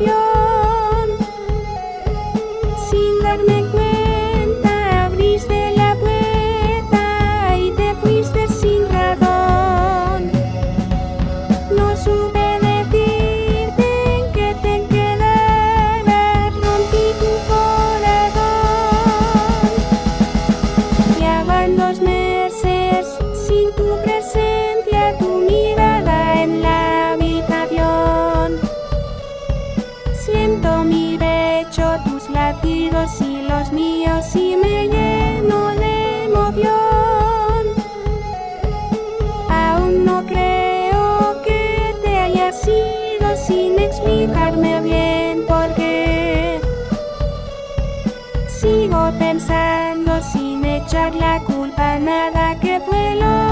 canción. sin explicarme bien por qué. Sigo pensando sin echar la culpa a nada que huelo.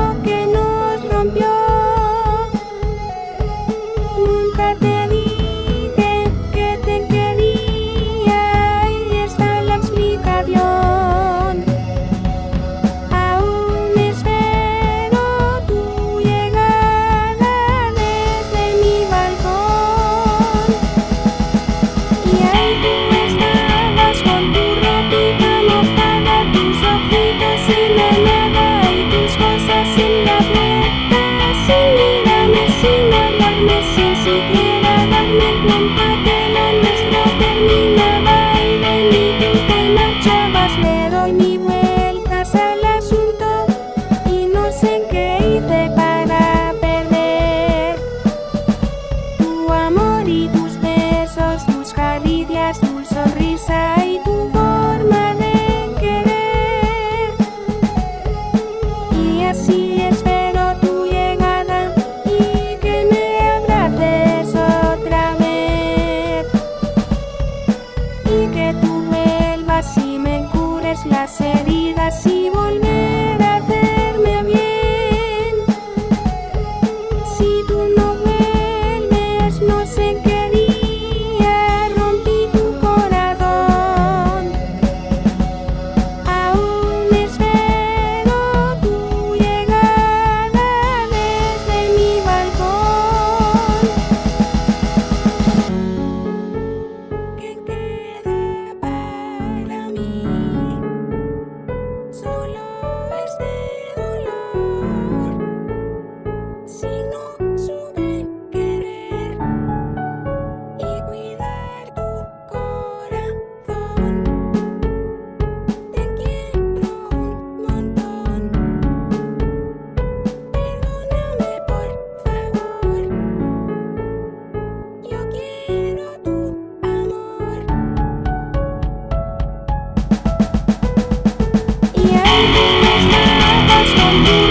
Stunde, Stunde, Stunde.